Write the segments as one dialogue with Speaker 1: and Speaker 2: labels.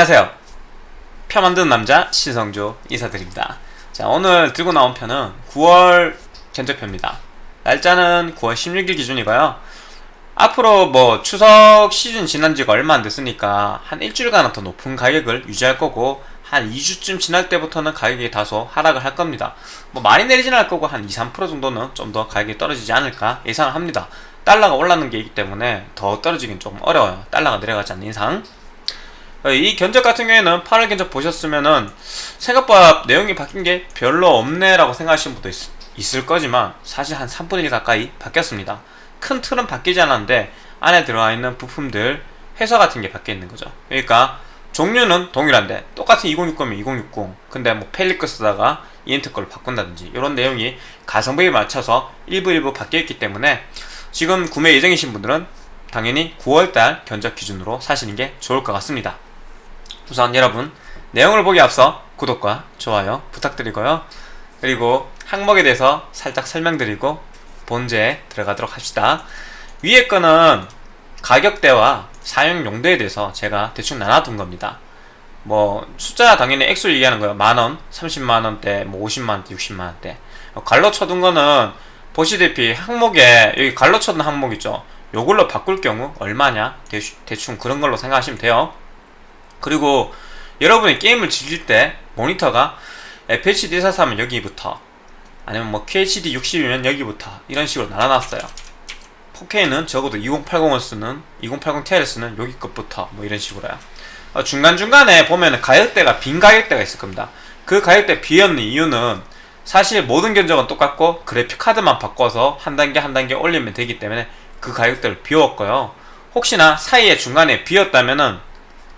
Speaker 1: 안녕하세요. 표 만드는 남자 신성조 인사드립니다. 자 오늘 들고 나온 편은 9월 견적표입니다. 날짜는 9월 16일 기준이고요. 앞으로 뭐 추석 시즌 지난 지가 얼마 안 됐으니까 한 일주일간 더 높은 가격을 유지할 거고 한 2주쯤 지날 때부터는 가격이 다소 하락을 할 겁니다. 뭐 많이 내리진 않을 거고 한 2, 3% 정도는 좀 더 가격이 떨어지지 않을까 예상을 합니다. 달러가 올라는 게 있기 때문에 더 떨어지긴 좀 어려워요. 달러가 내려가지 않는 이상. 어, 이 견적 같은 경우에는 8월 견적 보셨으면은 생각보다 내용이 바뀐 게 별로 없네 라고 생각하시는 분도 있, 을 거지만 사실 한 3분의 1 가까이 바뀌었습니다. 큰 틀은 바뀌지 않았는데 안에 들어가 있는 부품들 회사 같은 게 바뀌어 있는 거죠. 그러니까 종류는 동일한데 똑같은 2060이면 2060 근데 뭐 펠리크 쓰다가 이엔트 걸로 바꾼다든지 이런 내용이 가성비에 맞춰서 일부 일부 바뀌어 있기 때문에 지금 구매 예정이신 분들은 당연히 9월달 견적 기준으로 사시는 게 좋을 것 같습니다 우선 여러분 내용을 보기 앞서 구독과 좋아요 부탁드리고요. 그리고 항목에 대해서 살짝 설명드리고 본제에 들어가도록 합시다. 위에 거는 가격대와 사용 용도에 대해서 제가 대충 나눠둔 겁니다. 뭐 숫자 당연히 액수를 얘기하는 거예요. 만원, 30만원대, 뭐 50만원대, 60만원대. 갈로 쳐둔 거는 보시다시피 항목에 여기 갈로 쳐둔 항목 있죠? 요걸로 바꿀 경우 얼마냐? 대충 그런 걸로 생각하시면 돼요 그리고 여러분이 게임을 즐길 때 모니터가 FHD 441면 여기부터 아니면 뭐 QHD 60이면 여기부터 이런 식으로 나눠놨어요. 4K는 적어도 2080을 쓰는 2080ti를 쓰는 여기 것부터 뭐 이런 식으로요. 어, 중간중간에 보면 가격대가 빈 가격대가 있을 겁니다. 그 가격대 비었는 이유는 사실 모든 견적은 똑같고 그래픽카드만 바꿔서 한 단계 한 단계 올리면 되기 때문에 그 가격대를 비웠고요. 혹시나 사이에 중간에 비었다면은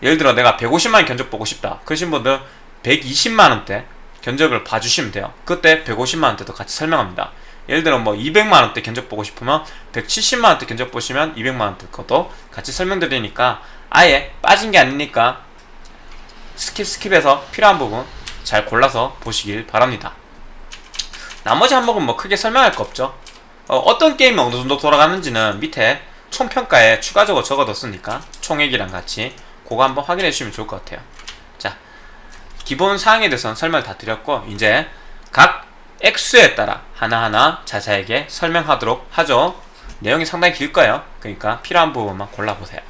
Speaker 1: 예를 들어 내가 150만원 견적 보고 싶다. 그러신 분들 120만원대 견적을 봐주시면 돼요. 그때 150만원대도 같이 설명합니다. 예를 들어 뭐 200만원대 견적 보고 싶으면 170만원대 견적 보시면 200만원대 것도 같이 설명드리니까 아예 빠진 게 아니니까 skip skip해서 필요한 부분 잘 골라서 보시길 바랍니다. 나머지 항목은 뭐 크게 설명할 거 없죠. 어떤 게임이 어느 정도 돌아가는지는 밑에 총평가에 추가적으로 적어뒀으니까 총액이랑 같이 그거 한번 확인해 주시면 좋을 것 같아요. 자 기본 사항에 대해서는 설명을 다 드렸고 이제 각 액수에 따라 하나하나 자세하게 설명하도록 하죠. 내용이 상당히 길 거예요. 그러니까 필요한 부분만 골라보세요.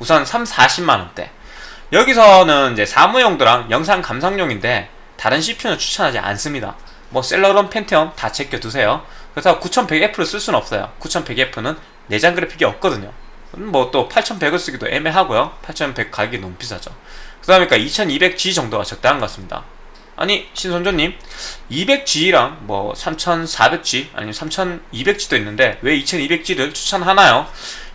Speaker 1: 우선 3, 40만원대. 여기서는 이제 사무용도랑 영상 감상용인데 다른 CPU는 추천하지 않습니다. 뭐 셀러론 펜티엄 다 제껴두세요. 그렇다고 9100F를 쓸 수는 없어요. 9100F는 내장 그래픽이 없거든요 뭐 또 8100을 쓰기도 애매하고요. 8100 가격이 너무 비싸죠. 그러니까 2200G 정도가 적당한 것 같습니다. 아니 신선조님 200G랑 뭐 3400G 아니면 3200G도 있는데 왜 2200G를 추천하나요?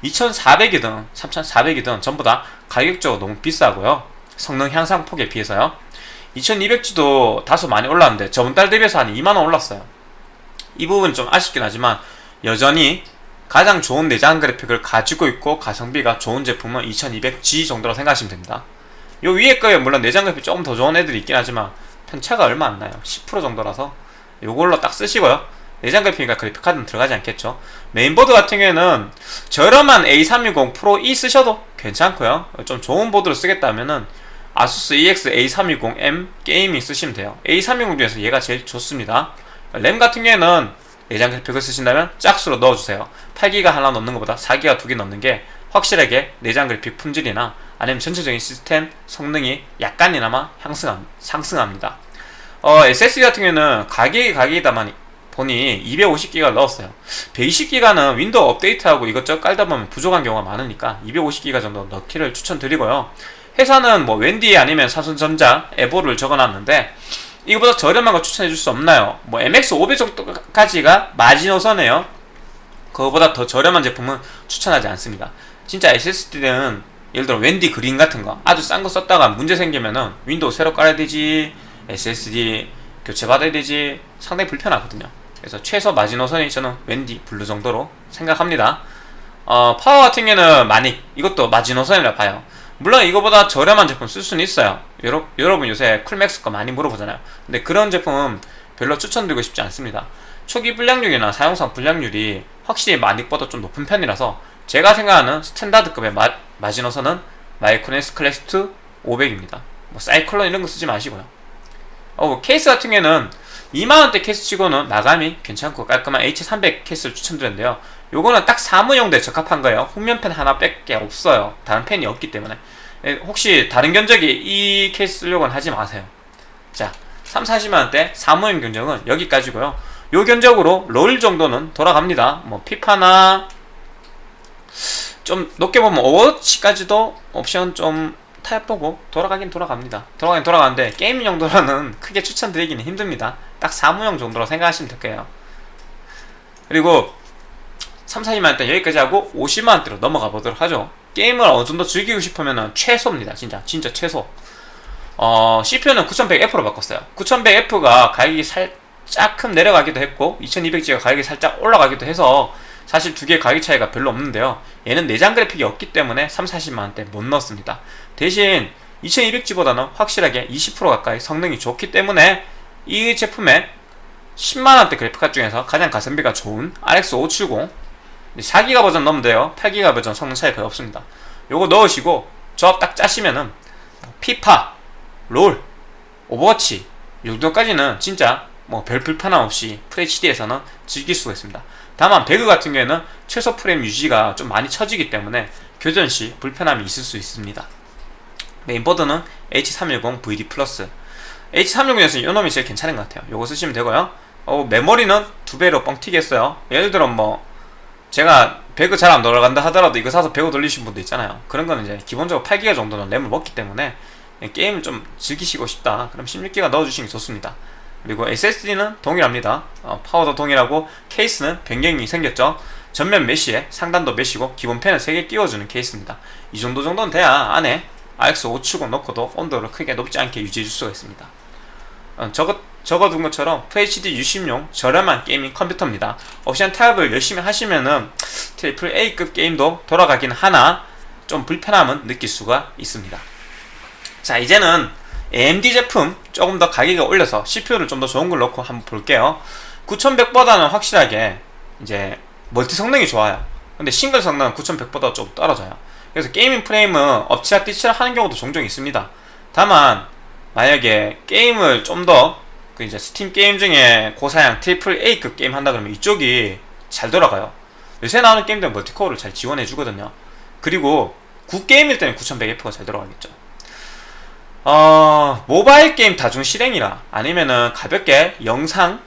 Speaker 1: 2400이든 3400이든 전부 다 가격적으로 너무 비싸고요. 성능 향상 폭에 비해서요. 2200G도 다소 많이 올랐는데 저번 달 대비해서 한 2만원 올랐어요. 이 부분은 좀 아쉽긴 하지만 여전히 가장 좋은 내장 그래픽을 가지고 있고 가성비가 좋은 제품은 2200G 정도로 생각하시면 됩니다. 요 위에 거에 물론 내장 그래픽 조금 더 좋은 애들이 있긴 하지만 편차가 얼마 안 나요. 10% 정도라서 요걸로 딱 쓰시고요. 내장 그래픽이니까 그래픽카드는 들어가지 않겠죠. 메인보드 같은 경우에는 저렴한 A320 프로 E 쓰셔도 괜찮고요. 좀 좋은 보드를 쓰겠다면 은 아수스 EX A320M 게이밍 쓰시면 돼요. A320 중에서 얘가 제일 좋습니다. 램 같은 경우에는 내장 그래픽을 쓰신다면 짝수로 넣어주세요. 8기가 하나 넣는 것보다 4기가 두 개 넣는 게 확실하게 내장 그래픽 품질이나 아니면 전체적인 시스템 성능이 약간이나마 향상함, 상승합니다. 어, SSD 같은 경우에는 가격이 가격이다만 보니 250기가 넣었어요. 120기가는 윈도우 업데이트하고 이것저것 깔다 보면 부족한 경우가 많으니까 250기가 정도 넣기를 추천드리고요. 회사는 뭐 웬디 아니면 삼성전자 Evo를 적어놨는데 이거보다 저렴한 거 추천해 줄 수 없나요? 뭐 MX500 정도까지가 마지노선이에요. 그거보다 더 저렴한 제품은 추천하지 않습니다. 진짜 SSD는 예를 들어 웬디 그린 같은 거 아주 싼 거 썼다가 문제 생기면은 윈도우 새로 깔아야 되지 SSD 교체받아야 되지 상당히 불편하거든요. 그래서 최소 마지노선이 저는 웬디 블루 정도로 생각합니다. 어, 파워 같은 경우는 많이 이것도 마지노선이라 봐요 물론 이거보다 저렴한 제품 쓸 수는 있어요. 여러, 여러분 요새 쿨맥스 거 많이 물어보잖아요. 근데 그런 제품은 별로 추천드리고 싶지 않습니다. 초기 불량률이나 사용상 불량률이 확실히 마닉보다 좀 높은 편이라서 제가 생각하는 standard급의 마, 마지노선은 마이크로닉스 클래스2 500입니다. 뭐 사이클론 이런 거 쓰지 마시고요. 어, 뭐 케이스 같은 경우에는 2만원대 케이스 치고는 마감이 괜찮고 깔끔한 H300 케이스를 추천드렸는데요 요거는 딱 사무용도에 적합한 거예요. 후면팬 하나 뺄 게 없어요. 다른 팬이 없기 때문에. 예, 혹시 다른 견적에 이 케이스 쓰려고는 하지 마세요. 자 3, 40만원대 사무용 견적은 여기까지고요. 요 견적으로 롤 정도는 돌아갑니다. 뭐 피파나 좀 높게 보면 오워치까지도 옵션 좀 타협보고 돌아가긴 돌아갑니다. 돌아가긴 돌아가는데 게임 용도로는 크게 추천드리기는 힘듭니다. 딱 사무용 정도로 생각하시면 될거예요. 그리고 3, 40만원대 여기까지 하고 50만원대로 넘어가 보도록 하죠. 게임을 어느 정도 즐기고 싶으면 최소입니다 진짜. 진짜 최소. 어, CPU는 9100F로 바꿨어요. 9100F가 가격이 살짝 큼 내려가기도 했고 2200G가 가격이 살짝 올라가기도 해서 사실 두 개의 가격 차이가 별로 없는데요. 얘는 내장 그래픽이 없기 때문에 3, 40만원대 못 넣었습니다. 대신 2200G보다는 확실하게 20% 가까이 성능이 좋기 때문에 이 제품의 10만원대 그래픽카드 중에서 가장 가성비가 좋은 RX 570 4기가 버전 넣으면 돼요. 8기가 버전 성능 차이 거의 없습니다. 요거 넣으시고 조합 딱 짜시면은 피파, 롤, 오버워치 이 정도까지는 진짜 뭐 별 불편함 없이 FHD에서는 즐길 수가 있습니다. 다만 배그 같은 경우에는 최소 프레임 유지가 좀 많이 처지기 때문에 교전 시 불편함이 있을 수 있습니다. 메인보드는 H310 VD plus. H310에서 이놈이 제일 괜찮은 것 같아요. 요거 쓰시면 되고요. 어, 메모리는 두 배로 뻥튀기 했어요. 예를 들어 뭐 제가 배그 잘 안 돌아간다 하더라도 이거 사서 배그 돌리신 분도 있잖아요. 그런 거는 이제 기본적으로 8기가 정도는 램을 먹기 때문에 게임을 좀 즐기시고 싶다. 그럼 16기가 넣어주시는 게 좋습니다. 그리고 SSD는 동일합니다. 어, 파워도 동일하고 케이스는 변경이 생겼죠. 전면 mesh에 상단도 mesh고 기본 팬을 3개 끼워주는 케이스입니다. 이 정도 정도는 돼야 안에 RX570 넣고도 온도를 크게 높지 않게 유지해 줄 수가 있습니다. 어, 저것 적어둔 것처럼 FHD 입문용 저렴한 gaming 컴퓨터입니다. 옵션 타협을 열심히 하시면은 triple A급 게임도 돌아가긴 하나 좀 불편함은 느낄 수가 있습니다. 자 이제는 AMD 제품 조금 더 가격을 올려서 CPU를 좀 더 좋은 걸 넣고 한번 볼게요. 9100보다는 확실하게 이제 멀티 성능이 좋아요. 근데 싱글 성능은 9100보다 좀 떨어져요. 그래서 gaming 프레임은 엎치락 뒤치락 하는 경우도 종종 있습니다. 다만 만약에 게임을 좀 더 그 이제 스팀 게임 중에 고사양 triple A급 게임 한다 그러면 이쪽이 잘 돌아가요. 요새 나오는 게임들은 multicore를 잘 지원해 주거든요. 그리고 구게임일 때는 9100F가 잘 돌아가겠죠. 어, 모바일 게임 다중 실행이나 아니면은 가볍게 영상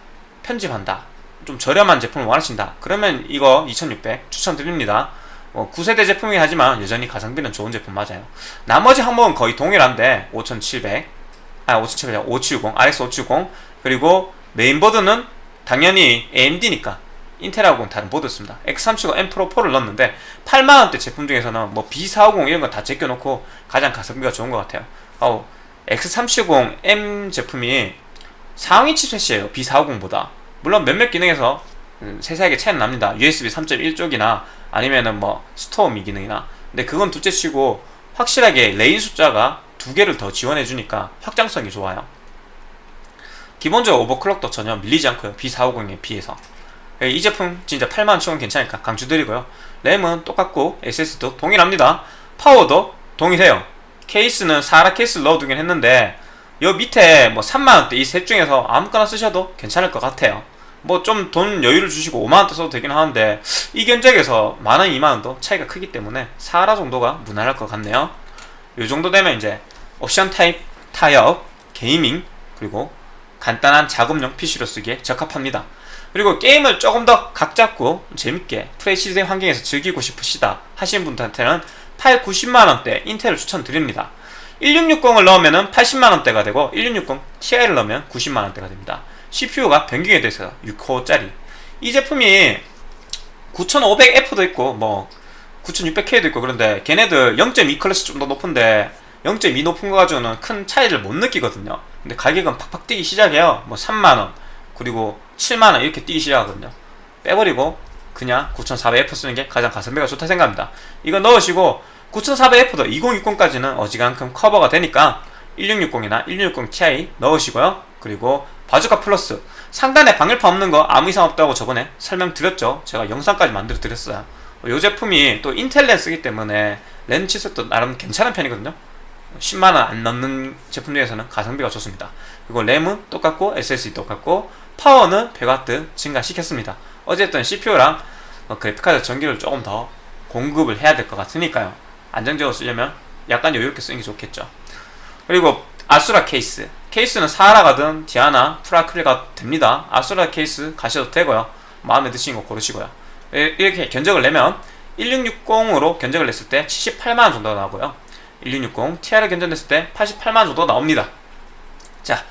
Speaker 1: 편집한다. 좀 저렴한 제품을 원하신다. 그러면 이거 2600 추천드립니다. 어, 9세대 제품이긴 하지만 여전히 가성비는 좋은 제품 맞아요. 나머지 항목은 거의 동일한데 5700 아 5700, 570, RX 570 그리고 메인보드는 당연히 AMD니까 인텔하고는 다른 보드였습니다. X370 M 프로 4를 넣었는데 8만원대 제품 중에서는 뭐 B450 이런 거다 제껴놓고 가장 가성비가 좋은 것 같아요. 어, X370 M 제품이 상위 칩셋이에요 B450보다. 물론 몇몇 기능에서 음, 세세하게 차이는 납니다. USB 3.1 쪽이나 아니면은 뭐미 기능이나. 근데 그건 둘째 치고 확실하게 lane 숫자가 두 개를 더 지원해 주니까 확장성이 좋아요. 기본적으로 overclock도 전혀 밀리지 않고요. B450에 비해서. 예, 이 제품 진짜 8만원 치고는 괜찮으니까 강추드리고요. 램은 똑같고 SSD도 동일합니다. 파워도 동일해요. 케이스는 사라 케이스를 넣어두긴 했는데 요 밑에 뭐 3만원대 이 셋 중에서 아무거나 쓰셔도 괜찮을 것 같아요. 뭐 좀 돈 여유를 주시고 5만원대 써도 되긴 하는데 이 견적에서 만원 2만원도 차이가 크기 때문에 사라 정도가 무난할 것 같네요. 요 정도 되면 이제 옵션 타입, 타협, gaming 그리고 간단한 작업용 PC로 쓰기에 적합합니다. 그리고 게임을 조금 더 각잡고 재밌게 FHD 환경에서 즐기고 싶으시다 하시는 분들한테는 8, 90만원대 인텔을 추천드립니다. 1660을 넣으면 80만원대가 되고 1660 Ti를 넣으면 90만원대가 됩니다. CPU가 변경이 돼서 6코어짜리. 이 제품이 9500F도 있고 뭐 9600K도 있고 그런데 걔네들 0.2 클래스 좀 더 높은데 0.2 높은 거 가지고는 큰 차이를 못 느끼거든요. 근데 가격은 팍팍 뛰기 시작해요. 뭐 3만원 그리고 7만원 이렇게 뛰기 시작하거든요. 빼버리고 그냥 9400F 쓰는 게 가장 가성비가 좋다 생각합니다. 이거 넣으시고 9400F도 2060까지는 어지간큼 커버가 되니까 1660이나 1660 Ti 넣으시고요. 그리고 바주카 플러스. 상단에 방열판 없는 거 아무 이상 없다고 저번에 설명드렸죠. 제가 영상까지 만들어 드렸어요. 이 제품이 또 인텔 렌 쓰기 때문에 렌치셋도 나름 괜찮은 편이거든요 10만원 안 넘는 제품 중에서는 가성비가 좋습니다. 그리고 램은 똑같고 SSD 똑같고 파워는 100W 증가시켰습니다. 어쨌든 CPU랑 어, 그래픽카드 전기를 조금 더 공급을 해야 될 것 같으니까요. 안정적으로 쓰려면 약간 여유롭게 쓰는 게 좋겠죠. 그리고 아수라 케이스. 케이스는 사하라 가든 디아나, 프라클리가 됩니다. 아수라 케이스 가셔도 되고요. 마음에 드시는 거 고르시고요. 이렇게 견적을 내면 1660으로 견적을 냈을 때 78만원 정도 나오고요 1660 TR을 견적냈을 때 88만원 정도 나옵니다. 자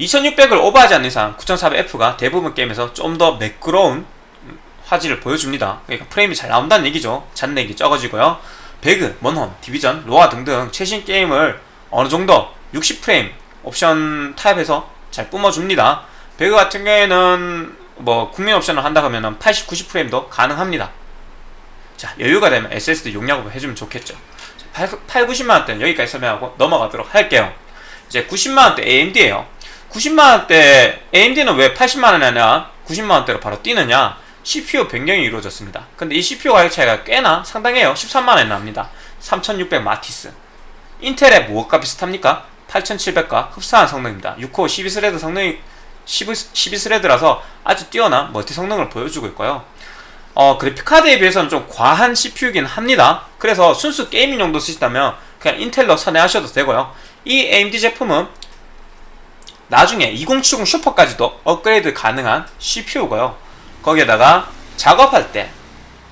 Speaker 1: 2600을 오버하지 않는 이상 9400F가 대부분 게임에서 좀 더 매끄러운 화질을 보여줍니다. 그러니까 프레임이 잘 나온다는 얘기죠. 잔내기 적어지고요. 배그, 먼홈, 디비전, 로아 등등 최신 게임을 어느정도 60프레임 옵션 타입에서 잘 뿜어줍니다. 배그 같은 경우에는 뭐 국민 옵션을 한다 하면 80, 90프레임도 가능합니다. 자 여유가 되면 SSD 용량을 해주면 좋겠죠 8, 8 90만원대는 여기까지 설명하고 넘어가도록 할게요. 이제 90만원대 AMD에요. 90만원대 AMD는 왜 80만원이 아니라 90만원대로 바로 뛰느냐? CPU 변경이 이루어졌습니다. 근데 이 CPU 가격 차이가 꽤나 상당해요. 13만원이 납니다. 3600 마티스. 인텔의 무엇과 비슷합니까? 8700과 흡사한 성능입니다. 6코어 12 thread 성능이 12 thread라서 아주 뛰어난 멀티 성능을 보여주고 있고요 어, 그래픽카드에 비해서는 좀 과한 CPU이긴 합니다. 그래서 순수 gaming 용도 쓰시다면 그냥 인텔로 선회하셔도 되고요. 이 AMD 제품은 나중에 2070 슈퍼까지도 업그레이드 가능한 CPU고요. 거기에다가 작업할 때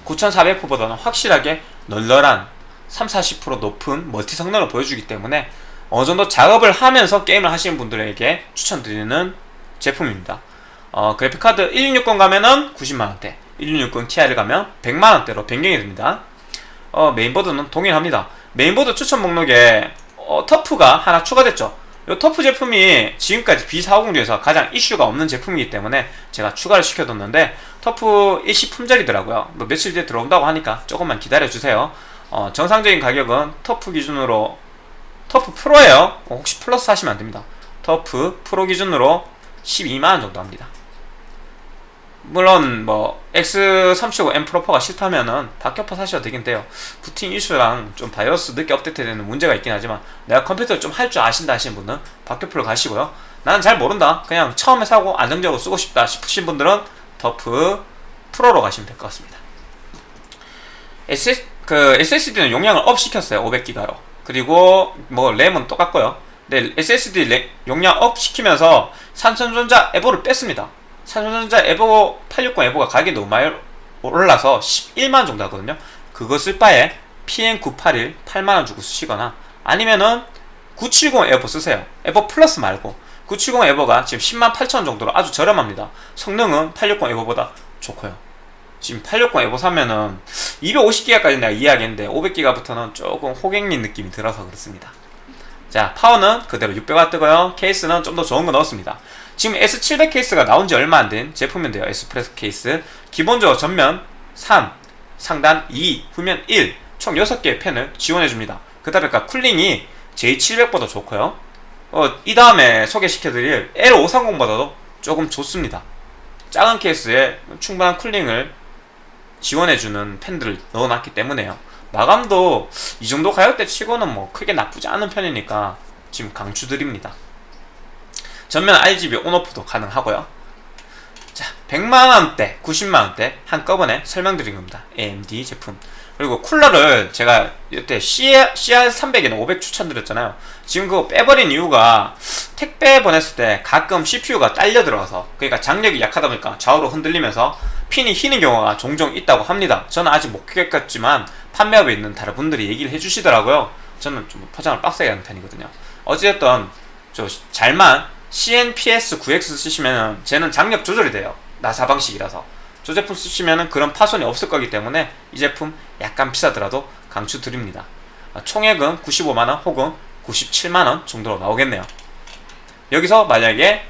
Speaker 1: 9400F보다는 확실하게 널널한 3, 40% 높은 멀티 성능을 보여주기 때문에 어느 정도 작업을 하면서 게임을 하시는 분들에게 추천드리는 제품입니다. 어, 그래픽카드 1660 가면은 90만원대 1660 Ti를 가면 100만원대로 변경이 됩니다. 어, 메인보드는 동일합니다. 메인보드 추천 목록에 어, 터프가 하나 추가됐죠. 이 터프 제품이 지금까지 B450 중에서 가장 이슈가 없는 제품이기 때문에 제가 추가를 시켜뒀는데 터프 일시 품절이더라고요. 뭐 며칠 뒤에 들어온다고 하니까 조금만 기다려주세요. 어, 정상적인 가격은 터프 기준으로 터프 프로예요. 어, 혹시 플러스 하시면 안됩니다. 터프 프로 기준으로 12만원 정도 합니다 물론 뭐 X370 M 프로4가 싫다면은 박격포 사셔도 되긴 돼요. 부팅 이슈랑 좀 바이오스 늦게 업데이트되는 문제가 있긴 하지만 내가 컴퓨터를 좀 할 줄 아신다 하시는 분은 박격포로 가시고요. 나는 잘 모른다. 그냥 처음에 사고 안정적으로 쓰고 싶다 싶으신 분들은 터프 프로로 가시면 될 것 같습니다. SS, 그 SSD는 용량을 업 시켰어요 500기가로. 그리고 뭐 램은 똑같고요. 근데 SSD 램, 용량 업 시키면서 삼성전자 Evo를 뺐습니다 삼성전자 에보 860 에보가 가격이 너무 많이 올라서 11만원 정도 하거든요. 쓸 바에 PN981 8만원 주고 쓰시거나 아니면은 970 에버 쓰세요. 에버 플러스 말고. 970 에버가 지금 10만 8천원 정도로 아주 저렴합니다. 성능은 860 에버보다 좋고요. 지금 860 에버 사면은 250기가까지 내가 이야기했는데 500기가부터는 조금 호갱린 느낌이 들어서 그렇습니다. 자 파워는 그대로 600W고요. 케이스는 좀 더 좋은 거 넣었습니다 지금 S700 케이스가 나온 지 얼마 안 된 제품인데요. 에스프레소 케이스. 기본적으로 전면 3 상단 2 후면 1 총 6개의 팬을 지원해줍니다. 그 다음에 cooling이 J700보다 좋고요. 어, 이 다음에 소개시켜드릴 L530보다도 조금 좋습니다. 작은 케이스에 충분한 cooling을 지원해주는 팬들을 넣어놨기 때문에요. 마감도 이 정도 가격대 치고는 뭐 크게 나쁘지 않은 편이니까 지금 강추드립니다 전면 RGB 온오프도 가능하고요. 자 100만원대 90만원대 한꺼번에 설명드린 겁니다. AMD 제품. 그리고 쿨러를 제가 이때 CR300에는 500 추천드렸잖아요. 지금 그거 빼버린 이유가 택배 보냈을 때 가끔 CPU가 딸려 들어가서 그러니까 장력이 약하다 보니까 좌우로 흔들리면서 핀이 휘는 경우가 종종 있다고 합니다. 저는 아직 못 겪었지만 판매업에 있는 다른 분들이 얘기를 해주시더라고요. 저는 좀 포장을 빡세게 하는 편이거든요. 어찌됐든 저 잘만 CNPS9X 쓰시면 쟤는 장력 조절이 돼요. 나사 방식이라서. 저 제품 쓰시면 그런 파손이 없을 거기 때문에 이 제품 약간 비싸더라도 강추 드립니다. 아, 총액은 95만원 혹은 97만원 정도로 나오겠네요. 여기서 만약에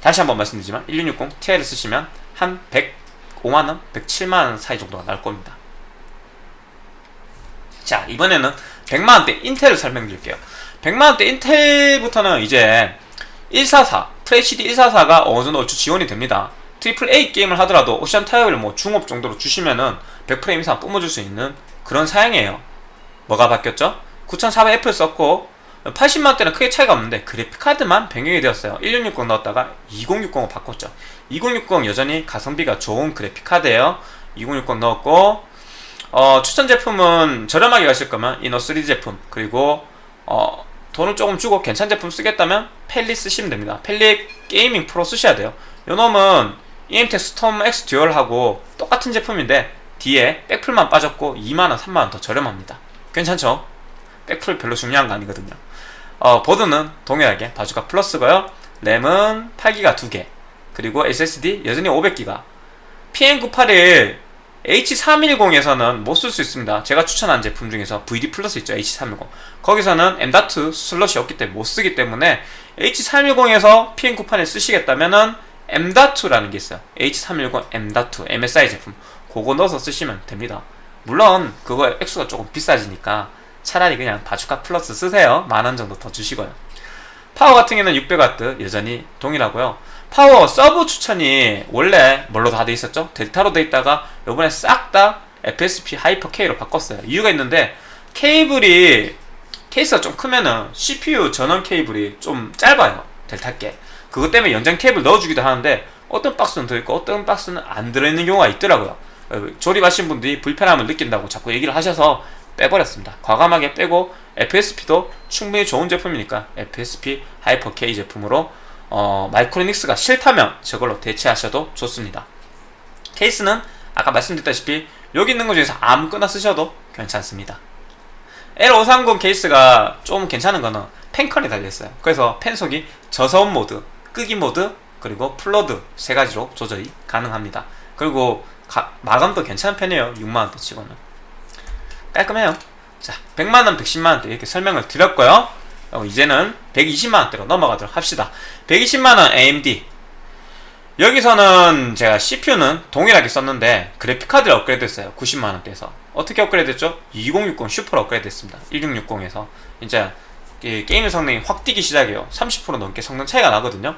Speaker 1: 다시 한번 말씀드리지만 1660 Ti를 쓰시면 한 105만원, 107만원 사이 정도가 나올 겁니다. 자 이번에는 100만원대 인텔을 설명드릴게요. 100만원대 인텔부터는 이제 144 FHD 144가 어느 정도 지원이 됩니다. triple A 게임을 하더라도 옵션 타협을 뭐 중옵 정도로 주시면은 100프레임 이상 뿜어줄 수 있는 그런 사양이에요. 뭐가 바뀌었죠? 9400F 썼고 80만원대는 크게 차이가 없는데 그래픽카드만 변경이 되었어요. 1660 넣었다가 2060으로 바꿨죠. 2060 여전히 가성비가 좋은 그래픽카드예요. 2060 넣었고 어, 추천 제품은 저렴하게 가실 거면 이노3D 제품 그리고 어, 돈을 조금 주고 괜찮은 제품 쓰겠다면 펠릿 쓰시면 됩니다. 펠릿 Gaming Pro 쓰셔야 돼요. 요놈은 EMT 스톰 X 듀얼하고 똑같은 제품인데 뒤에 백플만 빠졌고 2만원 3만원 더 저렴합니다. 괜찮죠? 백플 별로 중요한 거 아니거든요. 어, 보드는 동일하게 바주카 플러스고요. 램은 8기가 2개. 그리고 SSD 여전히 500기가. PM981 H310에서는 못 쓸 수 있습니다. 제가 추천한 제품 중에서 VD 플러스 있죠 H310. 거기서는 M.2 슬롯이 없기 때문에 못 쓰기 때문에 H310에서 PM981 쓰시겠다면 은 M.2라는 게 있어요. H310 M.2 MSI 제품. 그거 넣어서 쓰시면 됩니다. 물론 그거 액수가 조금 비싸지니까 차라리 그냥 바주카 플러스 쓰세요. 만 원 정도 더 주시고요. 파워 같은 경우는 600W 여전히 동일하고요 파워 서브 추천이 원래 뭘로 다 돼 있었죠? 델타로 돼 있다가 요번에 싹 다 FSP 하이퍼 K로 바꿨어요. 이유가 있는데 케이블이 케이스가 좀 크면은 CPU 전원 케이블이 좀 짧아요. 델타 게 그것 때문에 연장 케이블 넣어주기도 하는데 어떤 박스는 들어있고 어떤 박스는 안 들어있는 경우가 있더라고요. 어, 조립하신 분들이 불편함을 느낀다고 자꾸 얘기를 하셔서 빼버렸습니다. 과감하게 빼고 FSP도 충분히 좋은 제품이니까 FSP 하이퍼 K 제품으로 어, 마이크로닉스가 싫다면 저걸로 대체하셔도 좋습니다. 케이스는 아까 말씀드렸다시피 여기 있는 것 중에서 아무거나 쓰셔도 괜찮습니다. L530 케이스가 좀 괜찮은 거는 팬컨이 달려있어요. 그래서 팬속이 저소음 모드, 끄기 모드, 그리고 full load 세 가지로 조절이 가능합니다. 그리고 가, 마감도 괜찮은 편이에요. 6만원대 치고는. 깔끔해요. 자 100만원 110만원대 이렇게 설명을 드렸고요 어, 이제는 120만원대로 넘어가도록 합시다. 120만원 AMD 여기서는 제가 CPU는 동일하게 썼는데 그래픽카드를 업그레이드 했어요. 90만원대에서. 어떻게 업그레이드 했죠? 2060 슈퍼로 업그레이드 했습니다. 1660에서. 이제 게임 성능이 확 뛰기 시작해요. 30% 넘게 성능 차이가 나거든요.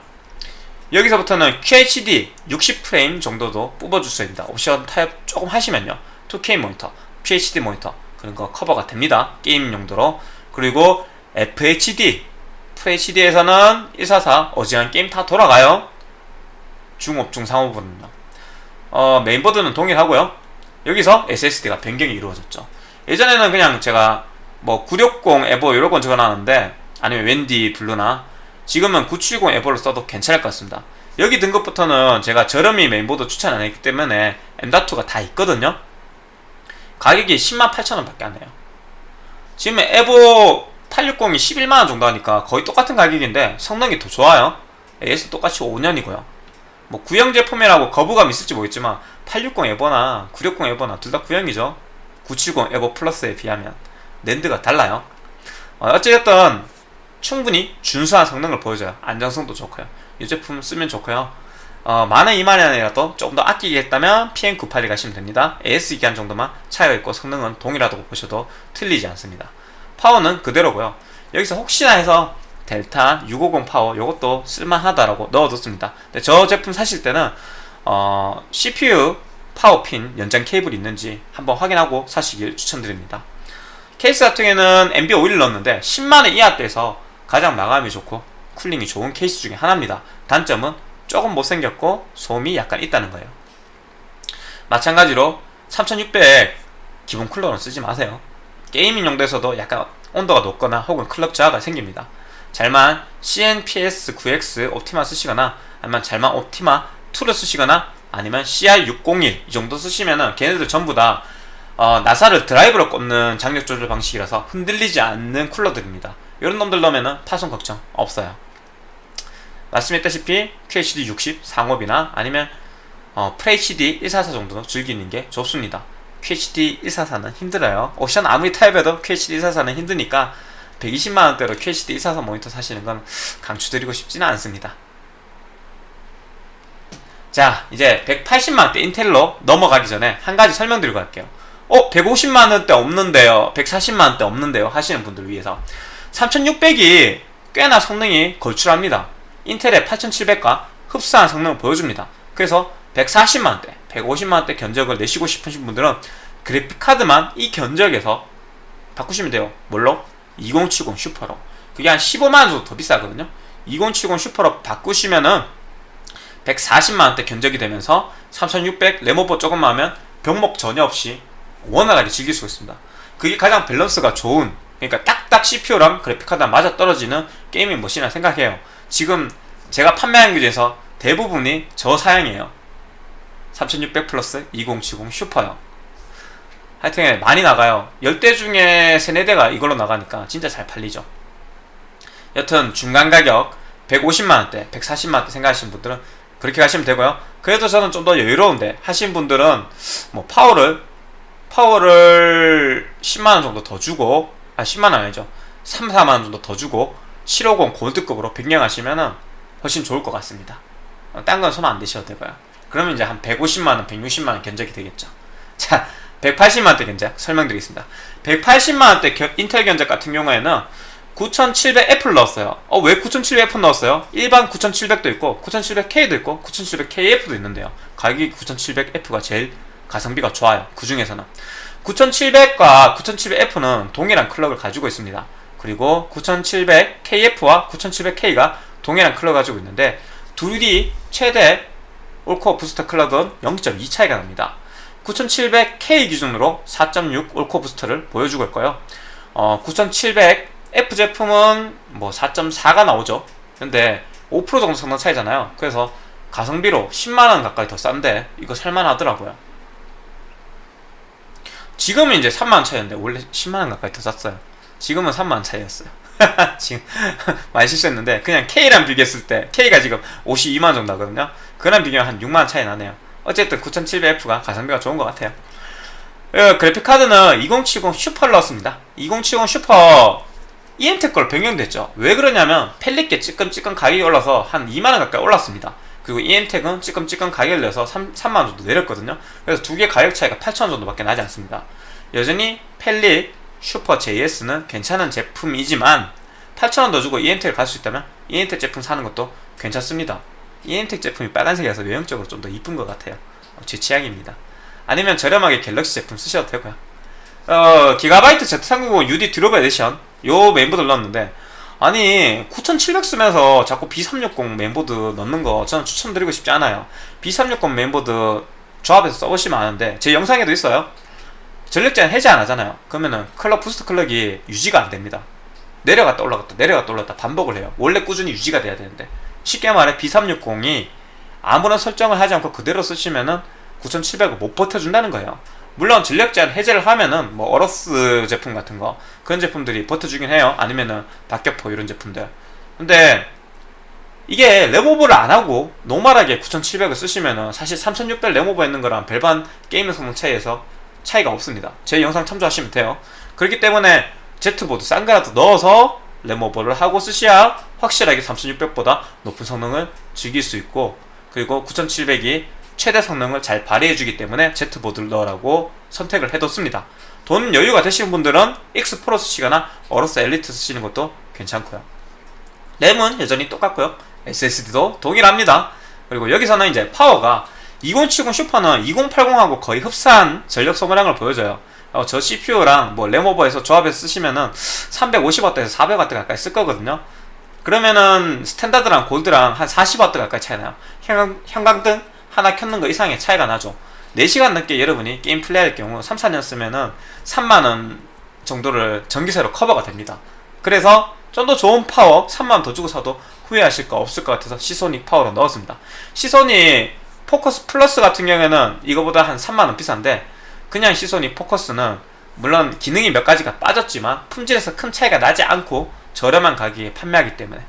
Speaker 1: 여기서부터는 QHD 60프레임 정도도 뽑아줄 수 있습니다. 옵션 타협 조금 하시면요. 2K 모니터, QHD 모니터 그런 거 커버가 됩니다. 게임 용도로. 그리고 FHD FHD에서는 144 어지간 게임 다 돌아가요. 중옵, 중상옵은요 어, 메인보드는 동일하고요. 여기서 SSD가 변경이 이루어졌죠. 예전에는 그냥 제가 뭐 960 에보 이런 건 적어놨는데 아니면 WD 블루나 지금은 970 에보를 써도 괜찮을 것 같습니다. 여기 등급부터는 제가 저렴이 메인보드 추천 안 했기 때문에 M.2가 다 있거든요. 가격이 10만 8천원 밖에 안 해요. 지금 에보 860이 11만원 정도 하니까 거의 똑같은 가격인데 성능이 더 좋아요. AS 똑같이 5년이고요. 뭐 구형 제품이라고 거부감 있을지 모르겠지만 860 에보나 960 에보나 둘 다 구형이죠. 970 에버 플러스에 비하면 랜드가 달라요. 어, 어찌됐든 충분히 준수한 성능을 보여줘요. 안정성도 좋고요. 이 제품 쓰면 좋고요. 어, 만원 2만원이라도 조금 더 아끼겠다면 PM981 가시면 됩니다. AS 기한 정도만 차이가 있고 성능은 동일하다고 보셔도 틀리지 않습니다 파워는 그대로고요. 여기서 혹시나 해서 델타 650 파워 이것도 쓸만하다라고 넣어뒀습니다. 근데 저 제품 사실 때는 어, CPU 파워핀 연장 케이블이 있는지 한번 확인하고 사시길 추천드립니다. 케이스 같은 경우에는 MB51을 넣었는데 10만원 이하대에서 가장 마감이 좋고 cooling이 좋은 케이스 중에 하나입니다. 단점은 조금 못생겼고 소음이 약간 있다는 거예요. 마찬가지로 3600 기본 쿨러는 쓰지 마세요 gaming 용도에서도 약간 온도가 높거나 혹은 클럭 저하가 생깁니다. 잘만 CNPS 9X 옵티마 쓰시거나 아니면 잘만 옵티마 2를 쓰시거나 아니면 CR601 이 정도 쓰시면은 걔네들 전부 다 어, 나사를 드라이브로 꼽는 장력 조절 방식이라서 흔들리지 않는 쿨러들입니다. 이런 놈들 넣으면 파손 걱정 없어요. 말씀했다시피 QHD 60 상업이나 아니면 어, FHD 144 정도는 즐기는 게 좋습니다 QHD 144는 힘들어요. 옵션 아무리 타입해도 QHD 144는 힘드니까 120만원대로 QHD 144 모니터 사시는 건 강추드리고 싶지는 않습니다. 자 이제 180만원대 인텔로 넘어가기 전에 한 가지 설명드리고 갈게요. 어 150만원대 없는데요. 140만원대 없는데요. 하시는 분들 위해서. 3600이 꽤나 성능이 걸출합니다. 인텔의 8700과 흡사한 성능을 보여줍니다. 그래서 140만원대 150만원대 견적을 내시고 싶으신 분들은 그래픽카드만 이 견적에서 바꾸시면 돼요. 뭘로? 2070 슈퍼로. 그게 한 15만원 정도 더 비싸거든요. 2070 슈퍼로 바꾸시면은 140만원대 견적이 되면서 3600 램오버 조금만 하면 병목 전혀 없이 원활하게 즐길 수 있습니다. 그게 가장 밸런스가 좋은 그러니까 딱딱 CPU랑 그래픽카드랑 맞아 떨어지는 gaming machine이라 생각해요. 지금 제가 판매한 게 중에서 대부분이 저 사양이에요 3600 플러스 2070 슈퍼요 하여튼 많이 나가요. 10대 중에 3, 4대가 이걸로 나가니까 진짜 잘 팔리죠. 여튼 중간 가격 150만원대 140만원대 생각하시는 분들은 그렇게 가시면 되고요. 그래도 저는 좀 더 여유로운데 하신 분들은 뭐 파워를 파워를 10만원 정도 더 주고 아 10만원 아니죠. 3, 4만원 정도 더 주고 750 골드급으로 변경하시면은 훨씬 좋을 것 같습니다. 어, 딴건 손 안 대셔도 되고요 그러면 이제 한 150만원 160만원 견적이 되겠죠. 자 180만원대 견적 설명드리겠습니다. 180만원대 인텔 견적 같은 경우에는 9700F를 넣었어요. 어 왜 9700F 넣었어요? 일반 9700도 있고 9700K도 있고 9700KF도 있는데요. 가격이 9700F가 제일 가성비가 좋아요. 그 중에서는. 9700과 9700F는 동일한 클럭을 가지고 있습니다. 그리고 9700KF와 9700K가 동일한 클럭을 가지고 있는데 둘이 최대 올코어 부스터 클럭은 0.2 차이가 납니다. 9700K 기준으로 4.6 올코어 부스터를 보여주고 있고요. 어, 9700F 제품은 뭐 4.4가 나오죠. 근데 5% 정도 성능 차이잖아요. 그래서 가성비로 10만원 가까이 더 싼데 이거 살만하더라고요. 지금은 이제 3만원 차이였는데 원래 10만원 가까이 더 쌌어요. 지금은 3만원 차이였어요 지금 많이 실수했는데 그냥 K랑 비교했을 때 K가 지금 52만원 정도 하거든요. 그랑 비교하면 한 6만원 차이 나네요. 어쨌든 9700F가 가성비가 좋은 것 같아요. 어, 그래픽카드는 2070 슈퍼를 넣었습니다. 2070 슈퍼 EMT 걸 변경됐죠. 왜 그러냐면 펠릿게 찌끔찌끔 가격이 올라서 한 2만원 가까이 올랐습니다. 그리고 EM택은 찌끔찌끔 가격을 내서 3, 3만원 정도 내렸거든요. 그래서 두 개 가격 차이가 8천원 정도밖에 나지 않습니다. 여전히 펠릿 슈퍼 JS는 괜찮은 제품이지만 8천원 더 주고 이엠텍을 갈 수 있다면 이엠텍 제품 사는 것도 괜찮습니다. 이엠텍 제품이 빨간색이라서 외형적으로 좀 더 이쁜 것 같아요. 제 취향입니다. 아니면 저렴하게 갤럭시 제품 쓰셔도 되고요. 어, 기가바이트 Z390 UD 듀러블 에디션 요 메인보드를 넣었는데 아니 9700 쓰면서 자꾸 B360 메인보드 넣는 거 저는 추천드리고 싶지 않아요. B360 메인보드 조합해서 써보시면 아는데 제 영상에도 있어요 전력 제한 해제 안 하잖아요. 그러면은 클럭 boost 클럭이 유지가 안 됩니다. 내려갔다 올라갔다 내려갔다 올라갔다 반복을 해요. 원래 꾸준히 유지가 돼야 되는데. 쉽게 말해 B360이 아무런 설정을 하지 않고 그대로 쓰시면은 9700을 못 버텨준다는 거예요. 물론 전력 제한 해제를 하면은 뭐 어로스 제품 같은 거 그런 제품들이 버텨주긴 해요. 아니면은 박격포 이런 제품들. 근데 이게 램오버를 안하고 normal하게 9700을 쓰시면은 사실 3600 램오버 있는 거랑 별반 게임 성능 차이에서 차이가 없습니다. 제 영상 참조하시면 돼요. 그렇기 때문에 Z보드 싼 거라도 넣어서 램오버를 하고 쓰셔야 확실하게 3600보다 높은 성능을 즐길 수 있고 그리고 9700이 최대 성능을 잘 발휘해주기 때문에 Z보드를 넣으라고 선택을 해뒀습니다. 돈 여유가 되시는 분들은 X 프로 쓰시거나 어로스 엘리트 쓰시는 것도 괜찮고요. 램은 여전히 똑같고요. SSD도 동일합니다. 그리고 여기서는 이제 파워가 2070 슈퍼는 2080하고 거의 흡사한 전력 소모량을 보여줘요. 어, 저 CPU랑 뭐 램오버해서 조합해서 쓰시면은 350W에서 400W 가까이 쓸 거거든요. 그러면은 스탠다드랑 골드랑 한 40W 가까이 차이 나요. 형광, 형광등 하나 켰는 거 이상의 차이가 나죠. 4시간 넘게 여러분이 게임 플레이할 경우 3, 4년 쓰면은 3만원 정도를 전기세로 커버가 됩니다. 그래서 좀 더 좋은 파워 3만원 더 주고 사도 후회하실 거 없을 것 같아서 시소닉 파워로 넣었습니다. 시소닉 포커스 플러스 같은 경우에는 이거보다 한 3만원 비싼데 그냥 시소닉 포커스는 물론 기능이 몇 가지가 빠졌지만 품질에서 큰 차이가 나지 않고 저렴한 가격에 판매하기 때문에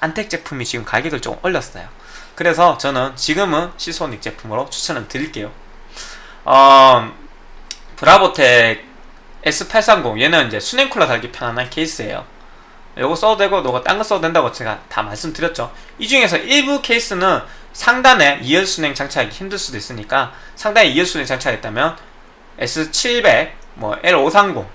Speaker 1: 안텍 제품이 지금 가격을 좀 올렸어요. 그래서 저는 지금은 시소닉 제품으로 추천을 드릴게요. 어, 브라보텍 S830 얘는 이제 수냉 쿨러 달기 편안한 케이스예요. 요거 써도 되고 너가 딴 거 써도 된다고 제가 다 말씀드렸죠. 이 중에서 일부 케이스는 상단에 2열 순행 장착하기 힘들 수도 있으니까 상단에 2열 순행 장착했다면 S700, 뭐 L530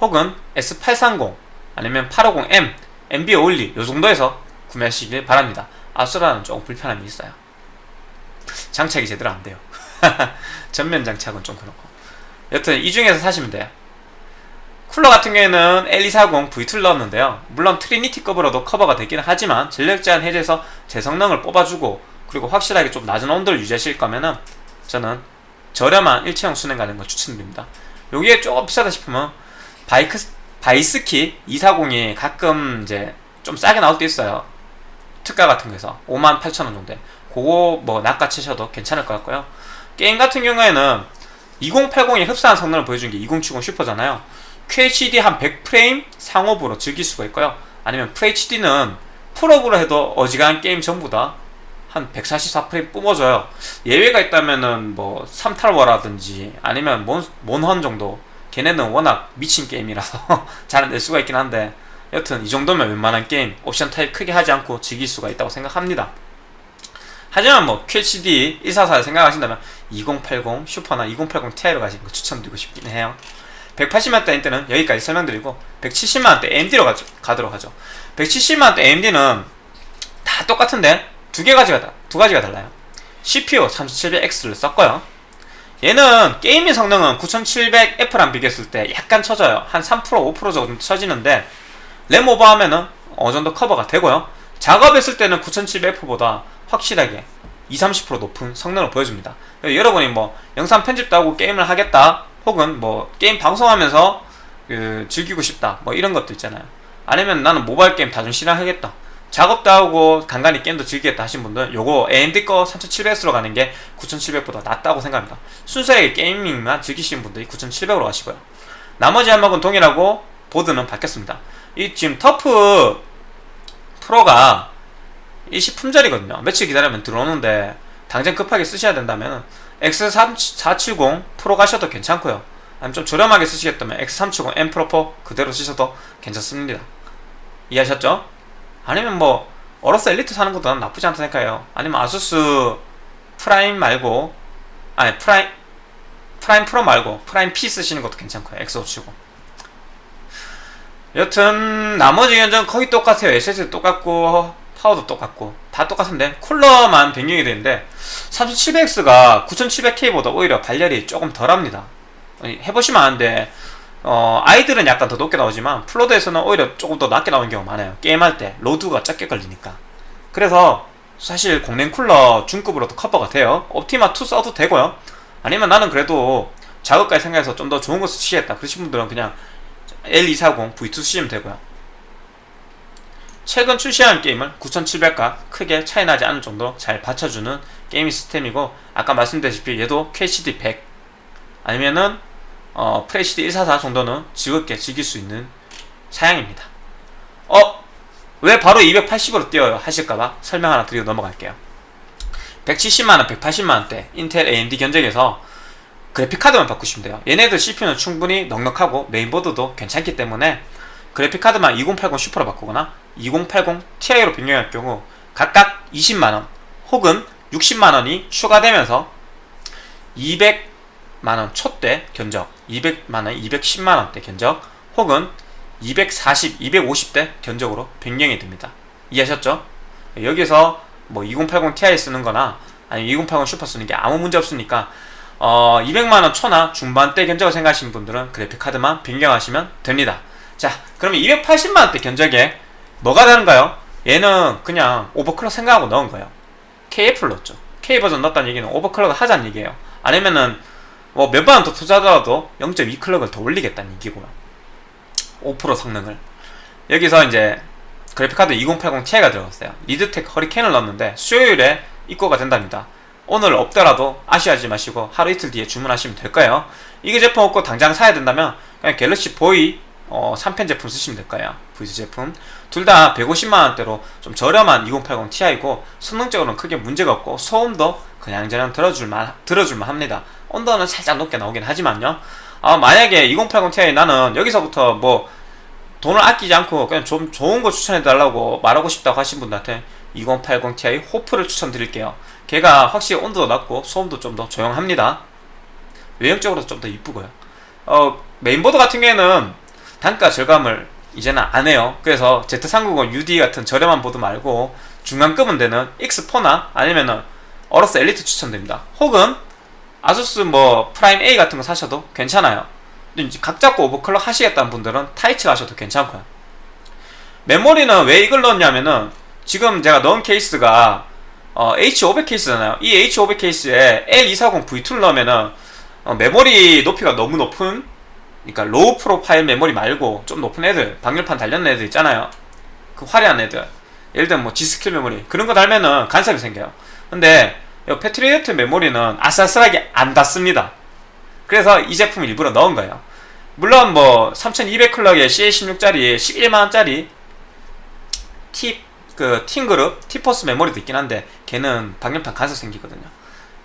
Speaker 1: 혹은 S830 아니면 850M, MB 올리 요 정도에서 구매하시길 바랍니다. 아수라는 조금 불편함이 있어요. 장착이 제대로 안 돼요. 전면 장착은 좀 그렇고. 여튼 이 중에서 사시면 돼요. 쿨러 같은 경우에는 L240 V2를 넣었는데요. 물론 트리니티급으로도 커버가 되기는 하지만 전력 제한 해제해서 제 성능을 뽑아주고 그리고 확실하게 좀 낮은 온도를 유지하실 거면은 저는 저렴한 일체형 수랭 가는 걸 추천드립니다. 여기에 조금 비싸다 싶으면 바이크 바이스키 240이 가끔 이제 좀 싸게 나올 때 있어요. 특가 같은 거에서 5만 8천 원 정도에 그거 뭐 낚아치셔도 괜찮을 것 같고요. 게임 같은 경우에는 2080이 흡사한 성능을 보여준 게 2070 슈퍼잖아요. QHD 한 100프레임 상옵으로 즐길 수가 있고요. 아니면 FHD는 풀옵으로 해도 어지간한 게임 전부 다 한 144프레임 뿜어져요. 예외가 있다면은 뭐 삼탈워라든지 아니면 몬, 몬헌 정도 걔네는 워낙 미친 게임이라서 잘 낼 수가 있긴 한데 여튼 이 정도면 웬만한 게임 옵션 타협 크게 하지 않고 즐길 수가 있다고 생각합니다. 하지만 뭐 QHD 144를 생각하신다면 2080 슈퍼나 2080 Ti로 가시는 거 추천드리고 싶긴 해요. 180만원대 때는 여기까지 설명드리고 170만원대 AMD로 가죠, 가도록 하죠. 170만원대 AMD는 다 똑같은데 두 개 가지가 다, 두 가지가 달라요. CPU 3700X를 썼고요. 얘는 게이밍 성능은 9700F랑 비교했을 때 약간 처져요. 한 3% 5% 정도 처지는데 램 오버하면은 어느 정도 커버가 되고요. 작업했을 때는 9700F보다 확실하게 20, 30% 높은 성능을 보여줍니다. 여러분이 뭐 영상 편집도 하고 게임을 하겠다 혹은 뭐 게임 방송하면서 그 즐기고 싶다 뭐 이런 것도 있잖아요. 아니면 나는 모바일 게임 다좀 실행하겠다. 작업도 하고 간간히 게임도 즐기겠다 하신 분들은 요거 AMD 거 3700S로 가는 게 9700보다 낫다고 생각합니다. 순수하게 게이밍만 즐기시는 분들이 9700으로 가시고요. 나머지 항목은 동일하고 보드는 바뀌었습니다. 이 지금 터프 프로가 일시 품절이거든요 며칠 기다리면 들어오는데 당장 급하게 쓰셔야 된다면 X470 프로 가셔도 괜찮고요. 아니면 좀 저렴하게 쓰시겠다면 X370 M 프로 4 그대로 쓰셔도 괜찮습니다. 이해하셨죠? 아니면 뭐 어로스 엘리트 사는 것도 난 나쁘지 않다 생각해요. 아니면 아수스 프라임 말고 아니 프라임 프라임 프로 말고 프라임 P 쓰시는 것도 괜찮고요. X570 여튼 나머지 견적은 거의 똑같아요. SSD 똑같고 파워도 똑같고. 다 똑같은데 쿨러만 변경이 되는데 3700X가 9700K보다 오히려 발열이 조금 덜합니다. 해보시면 아는데 어, idle은 약간 더 높게 나오지만 full load에서는 오히려 조금 더 낮게 나오는 경우가 많아요. 게임할 때 load가 작게 걸리니까. 그래서 사실 공랭 쿨러 중급으로도 커버가 돼요. 옵티마2 써도 되고요. 아니면 나는 그래도 작업까지 생각해서 좀 더 좋은 거 쓰시겠다 그러신 분들은 그냥 L240 V2 쓰시면 되고요. 최근 출시한 게임을 9700과 크게 차이 나지 않을 정도로 잘 받쳐주는 게임 시스템이고 아까 말씀드렸다시피 얘도 QHD 100 아니면은 어, 풀HD 144 정도는 즐겁게 즐길 수 있는 사양입니다. 어? 왜 바로 280으로 뛰어요? 하실까봐 설명 하나 드리고 넘어갈게요. 170만원, 180만원대 인텔 AMD 견적에서 그래픽카드만 바꾸시면 돼요. 얘네들 CPU는 충분히 넉넉하고 메인보드도 괜찮기 때문에 그래픽카드만 2080 슈퍼로 바꾸거나 2080 Ti로 변경할 경우 각각 20만원 혹은 60만원이 추가되면서 200 만원 초대 견적. 200만원 210만원대 견적 혹은 240, 250대 견적으로 변경이 됩니다. 이해하셨죠? 여기서 뭐 2080 Ti 쓰는 거나 아니 2080 슈퍼 쓰는 게 아무 문제 없으니까 어 200만원 초나 중반대 견적을 생각하시는 분들은 그래픽카드만 변경하시면 됩니다. 자 그러면 280만원대 견적에 뭐가 다른가요? 얘는 그냥 오버클럭 생각하고 넣은 거예요. KF를 넣었죠. K버전 넣었다는 얘기는 오버클럭을 하자는 얘기예요. 아니면은 뭐 몇번 더 투자하더라도 0.2클럭을 더 올리겠다는 얘기고요 5% 성능을. 여기서 이제 그래픽카드 2080 Ti가 들어갔어요. 리드텍 허리케인을 넣었는데 수요일에 입고가 된답니다. 오늘 없더라도 아쉬워하지 마시고 하루 이틀 뒤에 주문하시면 될 거예요. 이게 제품 없고 당장 사야 된다면 그냥 갤럭시 보이 어, 3편 제품 쓰시면 될 거예요. V2 제품 둘 다 150만원대로 좀 저렴한 2080 Ti고 성능적으로는 크게 문제가 없고 소음도 그냥저냥 들어줄만 들어줄만 합니다. 온도는 살짝 높게 나오긴 하지만요. 아, 만약에 2080 Ti 나는 여기서부터 뭐 돈을 아끼지 않고 그냥 좀 좋은 거 추천해 달라고 말하고 싶다고 하신 분들한테 2080 Ti 호프를 추천드릴게요. 걔가 확실히 온도도 낮고 소음도 좀 더 조용합니다. 외형적으로도 좀더 이쁘고요. 어, 메인보드 같은 경우에는 단가 절감을 이제는 안 해요 그래서 Z390 UD 같은 저렴한 보드 말고 중간급은 되는 X4나 아니면은 어로스 엘리트 추천드립니다 혹은 아수스 뭐 프라임 A 같은 거 사셔도 괜찮아요 이제 각 잡고 overclock 하시겠다는 분들은 타이치 가셔도 괜찮고요. 메모리는 왜 이걸 넣었냐면은 지금 제가 넣은 케이스가 어, H500 케이스잖아요. 이 H500 케이스에 L240V2를 넣으면은 어, 메모리 높이가 너무 높은 그러니까 low profile 메모리 말고 좀 높은 애들 방열판 달렸는 애들 있잖아요. 그 화려한 애들 예를 들면 뭐 G스킬 메모리 그런 거 달면은 간섭이 생겨요. 근데 이 패트리어트 메모리는 아슬아슬하게 안 닿습니다. 그래서 이 제품 일부러 넣은 거예요. 물론 뭐 3200clock에 CL16짜리 11만원짜리 팀, 그, 팀그룹, 티포스 메모리도 있긴 한데, 걔는 방열판 간섭 생기거든요.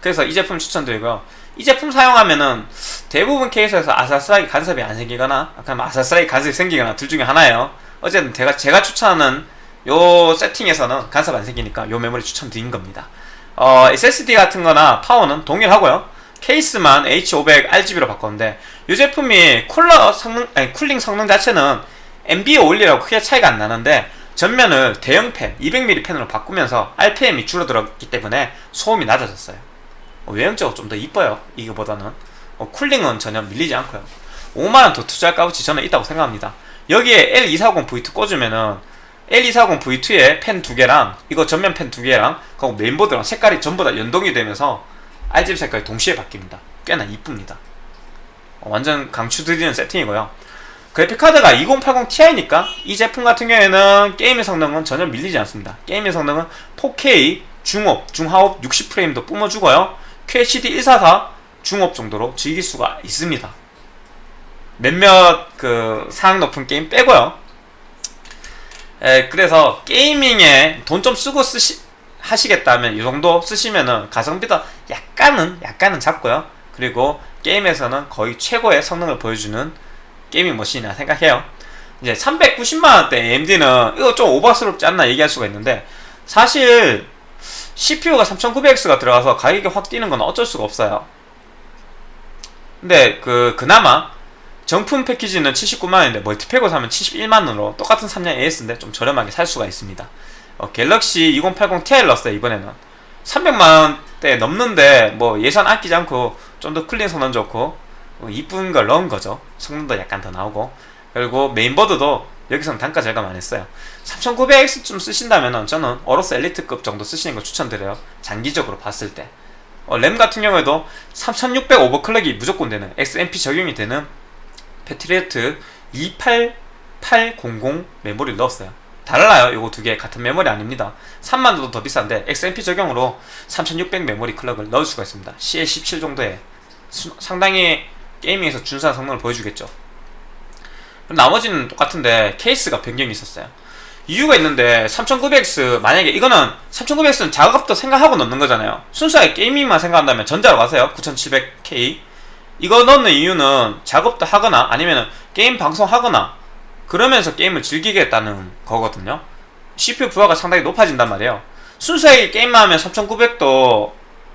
Speaker 1: 그래서 이 제품 추천드리고요. 이 제품 사용하면은 대부분 케이스에서 아슬아슬하게 간섭이 안 생기거나, 그냥 아슬아슬하게 간섭이 생기거나 둘 중에 하나예요. 어쨌든 제가, 제가 추천하는 요 세팅에서는 간섭 안 생기니까 요 메모리 추천드린 겁니다. 어, SSD 같은 거나 파워는 동일하고요. 케이스만 H500 RGB로 바꿨는데 이 제품이 쿨러 성능 아니 쿨링 성능 자체는 MB511하고 크게 차이가 안 나는데 전면을 대형 팬 200mm 팬으로 바꾸면서 RPM이 줄어들었기 때문에 소음이 낮아졌어요. 어, 외형적으로 좀 더 이뻐요. 이거보다는 어, 쿨링은 전혀 밀리지 않고요. 5만원 더 투자할 값어치 저는 있다고 생각합니다. 여기에 L240V2 꽂으면은 L240V2에 펜 두 개랑 이거 전면 펜 두 개랑 그리고 메인보드랑 색깔이 전부 다 연동이 되면서 RGB 색깔이 동시에 바뀝니다. 꽤나 이쁩니다. 어, 완전 강추드리는 세팅이고요. 그래픽카드가 2080 Ti니까 이 제품 같은 경우에는 게임의 성능은 전혀 밀리지 않습니다. 게임의 성능은 4K 중옵, 중하옵 60프레임도 뿜어주고요. QHD 144 중옵 정도로 즐길 수가 있습니다. 몇몇 그 사양 높은 게임 빼고요. 에, 그래서 gaming에 돈 좀 쓰고 쓰시, 하시겠다면 이 정도 쓰시면은 가성비도 약간은 약간은 작고요. 그리고 게임에서는 거의 최고의 성능을 보여주는 gaming machine이라 생각해요. 이제 390만원대 AMD는 이거 좀 오버스럽지 않나 얘기할 수가 있는데 사실 CPU가 3900X가 들어가서 가격이 확 뛰는 건 어쩔 수가 없어요. 근데 그 그나마 정품 패키지는 79만원인데 멀티팩으로 사면 71만원으로 똑같은 3년 AS인데 좀 저렴하게 살 수가 있습니다. 어, 갤럭시 2080 Ti를 넣었어요 이번에는 300만원대 넘는데 뭐 예산 아끼지 않고 좀더 클린 성능 좋고 뭐 이쁜 걸 넣은 거죠 성능도 약간 더 나오고 그리고 메인보드도 여기서는 단가 절감 안 했어요. 3900X쯤 쓰신다면 저는 AORUS Elite급 정도 쓰시는 걸 추천드려요. 장기적으로 봤을 때. 어, 램 같은 경우에도 3600 overclock이 무조건 되는 XMP 적용이 되는 Patriot 28800 메모리를 넣었어요. 달라요. 이거 두 개 같은 메모리 아닙니다. 3만 원도 더 비싼데 XMP 적용으로 3600 메모리 클럭을 넣을 수가 있습니다. CL17 정도의 수, 상당히 gaming에서 준수한 성능을 보여주겠죠 나머지는 똑같은데 케이스가 변경이 있었어요. 이유가 있는데 3900X 만약에 이거는 3900X는 작업도 생각하고 넣는 거잖아요. 순수하게 gaming만 생각한다면 전자로 가세요. 9700K 이거 넣는 이유는 작업도 하거나 아니면 게임 방송하거나 그러면서 게임을 즐기겠다는 거거든요. CPU 부하가 상당히 높아진단 말이에요. 순수하게 게임만 하면 3900도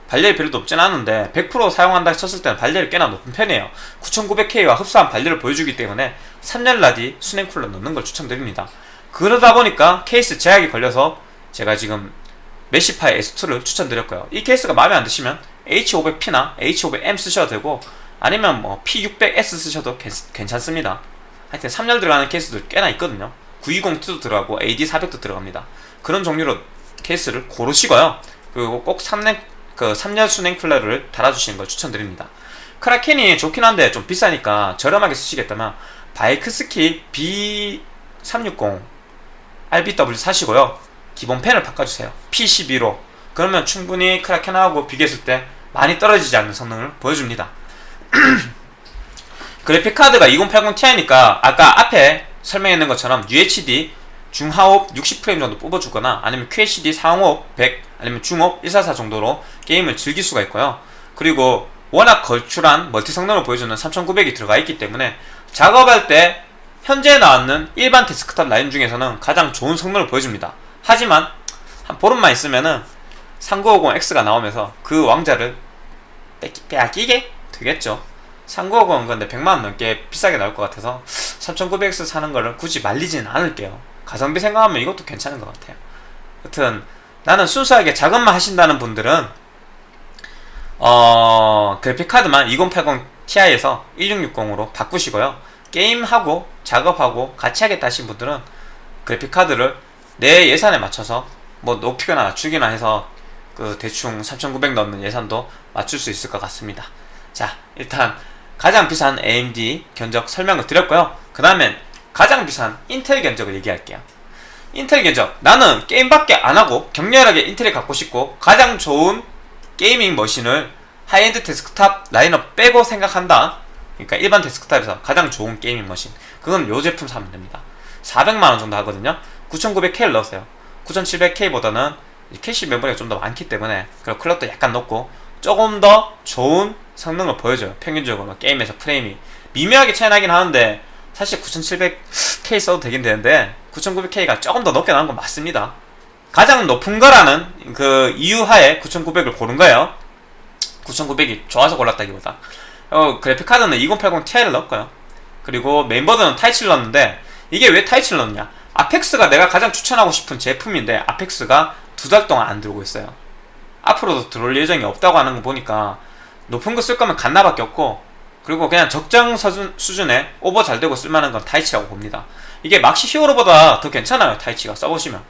Speaker 1: 발열이 별로 높진 않은데 100% 사용한다 쳤을 때는 발열이 꽤나 높은 편이에요. 9900K와 흡사한 발열을 보여주기 때문에 3열 라디 수냉 쿨러 넣는 걸 추천드립니다. 그러다 보니까 케이스 제약이 걸려서 제가 지금 Meshify S2를 추천드렸고요. 이 케이스가 마음에 안 드시면 H500P나 H500M 쓰셔도 되고 아니면 뭐 P600S 쓰셔도 괜찮습니다. 하여튼 3열 들어가는 케이스들 꽤나 있거든요. 920-2도 들어가고 AD400도 들어갑니다. 그런 종류로 케이스를 고르시고요. 그리고 꼭 3년, 그 3열 순행 쿨러를 달아주시는 걸 추천드립니다. 크라켄이 좋긴 한데 좀 비싸니까 저렴하게 쓰시겠다면 바이크스키 B360 RBW 사시고요. 기본 펜을 바꿔주세요. P12로 그러면 충분히 크라켄하고 비교했을 때 많이 떨어지지 않는 성능을 보여줍니다. 그래픽카드가 2080 Ti니까 아까 앞에 설명했는 것처럼 UHD 중하옵 60프레임 정도 뽑아주거나 아니면 QHD 상옵 100 아니면 중옵 144 정도로 게임을 즐길 수가 있고요. 그리고 워낙 걸출한 멀티 성능을 보여주는 3900이 들어가 있기 때문에 작업할 때 현재 나왔는 일반 데스크탑 라인 중에서는 가장 좋은 성능을 보여줍니다. 하지만 한 보름만 있으면은 3950X가 나오면서 그 왕자를 빼앗기게 되겠죠. 3950은 근데 100만원 넘게 비싸게 나올 것 같아서 3900X 사는 거를 굳이 말리지는 않을게요 가성비 생각하면 이것도 괜찮은 것 같아요 여튼 나는 순수하게 작업만 하신다는 분들은 어 그래픽카드만 2080 TI에서 1660으로 바꾸시고요. 게임하고 작업하고 같이 하겠다 하신 분들은 그래픽카드를 내 예산에 맞춰서 뭐 높이거나 낮추기나 해서 그 대충 3900 넣는 예산도 맞출 수 있을 것 같습니다. 자, 일단 가장 비싼 AMD 견적 설명을 드렸고요. 그 다음엔 가장 비싼 인텔 견적을 얘기할게요. 인텔 견적. 나는 게임밖에 안 하고 격렬하게 인텔을 갖고 싶고 가장 좋은 gaming machine을 high-end 데스크탑 라인업 빼고 생각한다. 그러니까 일반 데스크탑에서 가장 좋은 gaming machine. 그건 요 제품 사면 됩니다. 400만원 정도 하거든요. 9900K를 넣었어요. 9700K보다는 캐시 메모리가 좀 더 많기 때문에 그리고 클럭도 약간 높고 조금 더 좋은 성능을 보여줘요. 평균적으로 게임에서 프레임이 미묘하게 차이 나긴 하는데 사실 9700K 써도 되긴 되는데 9900K가 조금 더 높게 나온 건 맞습니다. 가장 높은 거라는 그 이유 하에 9900을 고른 거예요. 9900이 좋아서 골랐다기보다 어, 그래픽카드는 2080 Ti를 넣었고요. 그리고 메인보드는 Taichi를 넣었는데 이게 왜 Taichi를 넣느냐 Apex가 내가 가장 추천하고 싶은 제품인데 Apex가 두 달 동안 안 들어오고 있어요. 앞으로도 들어올 예정이 없다고 하는 거 보니까 높은 거 쓸 거면 갓나밖에 없고 그리고 그냥 적정 수준, 수준에 오버 잘 되고 쓸만한 건 Taichi라고 봅니다. 이게 막시 Hero보다 더 괜찮아요. Taichi가 써보시면.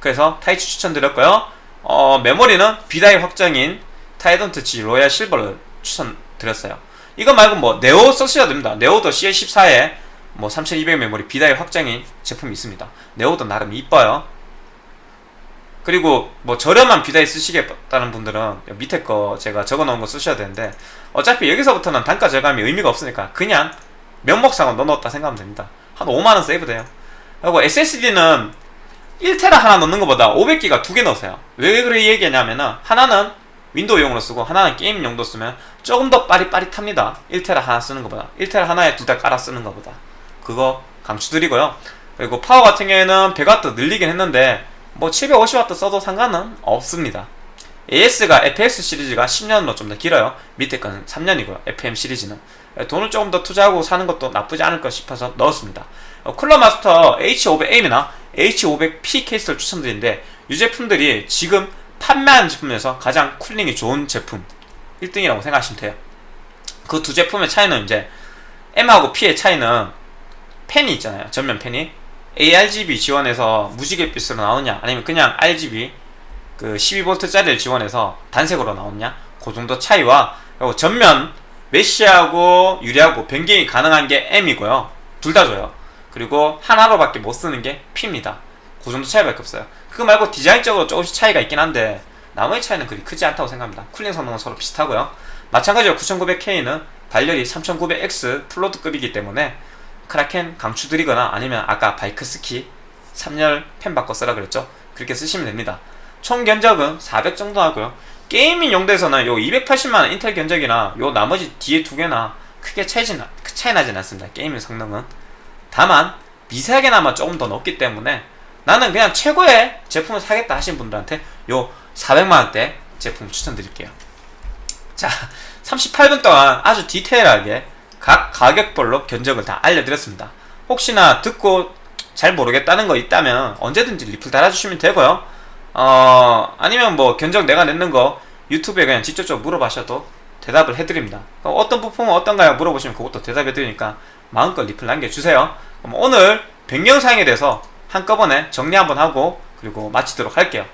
Speaker 1: 그래서 Taichi 추천드렸고요. 어, 메모리는 B-die 확정인 타이던트 G 로얄 실버를 추천드렸어요. 이거 말고 뭐 Neo 쓰셔야 됩니다. Neo도 CL14에 뭐 3200 메모리 B-die 확정인 제품이 있습니다. Neo도 나름 이뻐요. 그리고 뭐 저렴한 B-die 쓰시겠다는 분들은 밑에 거 제가 적어놓은 거 쓰셔야 되는데 어차피 여기서부터는 단가 절감이 의미가 없으니까 그냥 명목상으로 넣어놓았다 생각하면 됩니다. 한 5만원 세이브 돼요. 그리고 SSD는 1테라 하나 넣는 것보다 500기가 두 개 넣으세요. 왜 그렇게 얘기하냐면은 하나는 윈도우용으로 쓰고 하나는 게임 용도 쓰면 조금 더 빠릿빠릿합니다. 1테라 하나 쓰는 것보다 1테라 하나에 둘 다 깔아 쓰는 것보다 그거 강추드리고요. 그리고 파워 같은 경우에는 100W 늘리긴 했는데 뭐 750W 써도 상관은 없습니다. AS가 FX 시리즈가 10년으로 좀 더 길어요. 밑에 거는 3년이고요. FM 시리즈는 돈을 조금 더 투자하고 사는 것도 나쁘지 않을 것 싶어서 넣었습니다. 어, 쿨러 마스터 H500M이나 H500P 케이스를 추천드리는데 이 제품들이 지금 판매하는 제품에서 가장 쿨링이 좋은 제품 1등이라고 생각하시면 돼요. 그 두 제품의 차이는 이제 M하고 P의 차이는 팬이 있잖아요. 전면 팬이 ARGB 지원해서 무지갯빛으로 나오냐 아니면 그냥 RGB 그 12V짜리를 지원해서 단색으로 나오냐? 그 정도 차이와 그리고 전면 mesh하고 유리하고 변경이 가능한 게 M이고요. 둘 다 줘요. 그리고 하나로밖에 못 쓰는 게 P입니다. 그 정도 차이밖에 없어요. 그거 말고 디자인적으로 조금씩 차이가 있긴 한데 나머지 차이는 그리 크지 않다고 생각합니다. cooling 성능은 서로 비슷하고요. 마찬가지로 9900K는 발열이 3900X full load급이기 때문에 Kraken 강추드리거나 아니면 아까 Bykski 3열 팬 바꿔 쓰라 그랬죠? 그렇게 쓰시면 됩니다 총 견적은 400 정도 하고요 gaming 용도에서는 요 280만원 인텔 견적이나 요 나머지 뒤에 두 개나 크게 차이진, 차이 나진 않습니다 gaming 성능은 다만 미세하게나마 조금 더 높기 때문에 나는 그냥 최고의 제품을 사겠다 하신 분들한테 요 400만원대 제품 추천드릴게요 자 38분 동안 아주 디테일하게 각 가격별로 견적을 다 알려드렸습니다. 혹시나 듣고 잘 모르겠다는 거 있다면 언제든지 리플 달아주시면 되고요. 어, 아니면 뭐 견적 내가 냈는 거 유튜브에 그냥 직접적으로 물어봐셔도 대답을 해드립니다. 어떤 부품은 어떤가요? 물어보시면 그것도 대답해드리니까 마음껏 리플 남겨주세요. 오늘 변경사항에 대해서 한꺼번에 정리 한번 하고 그리고 마치도록 할게요.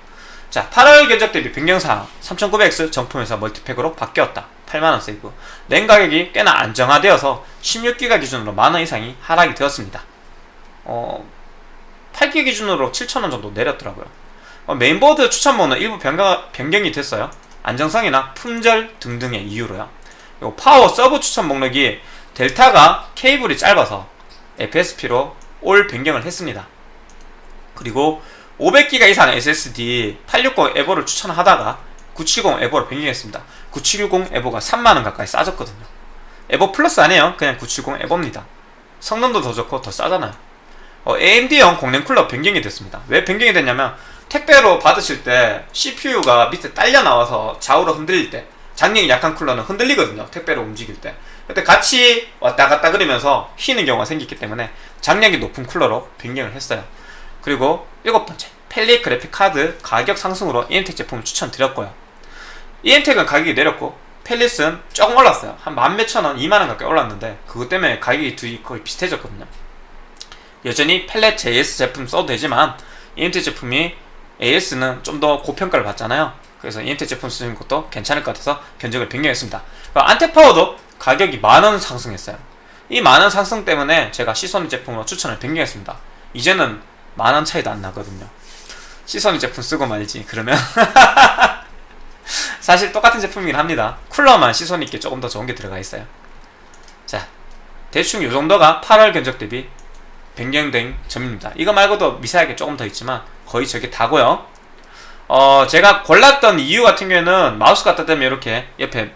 Speaker 1: 자 8월 견적 대비 변경사항 3900X 정품에서 멀티팩으로 바뀌었다. 8만원 세이브 랜 가격이 꽤나 안정화되어서 16기가 기준으로 만원 이상이 하락이 되었습니다 어, 8기 기준으로 7천원 정도 내렸더라고요 어, 메인보드 추천 보드 일부 변경, 변경이 됐어요. 안정성이나 품절 등등의 이유로요. 그리고 파워 서브 추천 목록이 델타가 케이블이 짧아서 FSP로 all 변경을 했습니다. 그리고 500기가 이상 SSD 860 EVO를 추천하다가 970 EVO로 변경했습니다. 970 EVO가 3만원 가까이 싸졌거든요. EVO 플러스 아니에요. 그냥 970 EVO입니다. 성능도 더 좋고 더 싸잖아요. 어, AMD형 공랭 쿨러 변경이 됐습니다. 왜 변경이 됐냐면 택배로 받으실 때 CPU가 밑에 딸려 나와서 좌우로 흔들릴 때 장력이 약한 쿨러는 흔들리거든요 택배로 움직일 때 그때 같이 왔다 갔다 그러면서 휘는 경우가 생기기 때문에 장력이 높은 쿨러로 변경을 했어요 그리고 일곱 번째 팰릿 그래픽 카드 가격 상승으로 EM텍 제품을 추천드렸고요 EM텍은 가격이 내렸고 펠릿은 조금 올랐어요. 한 만 몇천 원, 2만 원 가까이 올랐는데 그것 때문에 가격이 둘이 거의 비슷해졌거든요. 여전히 펠렛 JS 제품 써도 되지만 EMT 제품이 AS는 좀 더 고평가를 받잖아요. 그래서 EMT 제품 쓰는 것도 괜찮을 것 같아서 견적을 변경했습니다. 안테파워도 가격이 만원 상승했어요. 이 만원 상승 때문에 제가 시소니 제품으로 추천을 변경했습니다. 이제는 만원 차이도 안 나거든요. 시소니 제품 쓰고 말이지. 그러면 사실 똑같은 제품이긴 합니다. 쿨러만 시소니께 조금 더 좋은 게 들어가 있어요. 자, 대충 이 정도가 8월 견적 대비 변경된 점입니다. 이거 말고도 미세하게 조금 더 있지만 거의 저게 다고요. 어, 제가 골랐던 이유 같은 경우에는 마우스 갖다 대면 이렇게 옆에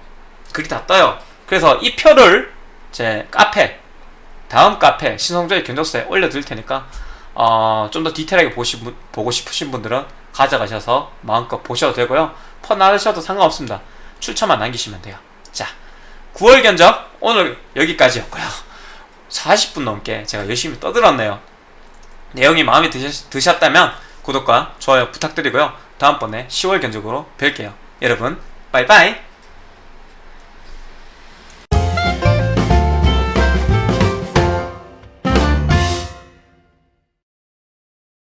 Speaker 1: 그게 다 떠요. 그래서 이 표를 제 카페 다음 카페 신성조의 견적서에 올려드릴 테니까 어, 좀 더 디테일하게 보시, 보고 싶으신 분들은 가져가셔서 마음껏 보셔도 되고요. 퍼나르셔도 상관없습니다. 출처만 남기시면 돼요. 자, 9월 견적 오늘 여기까지였고요. 40분 넘게 제가 열심히 떠들었네요. 내용이 마음에 드셨, 드셨다면 구독과 좋아요 부탁드리고요. 다음번에 10월 견적으로 뵐게요. 여러분, 바이바이!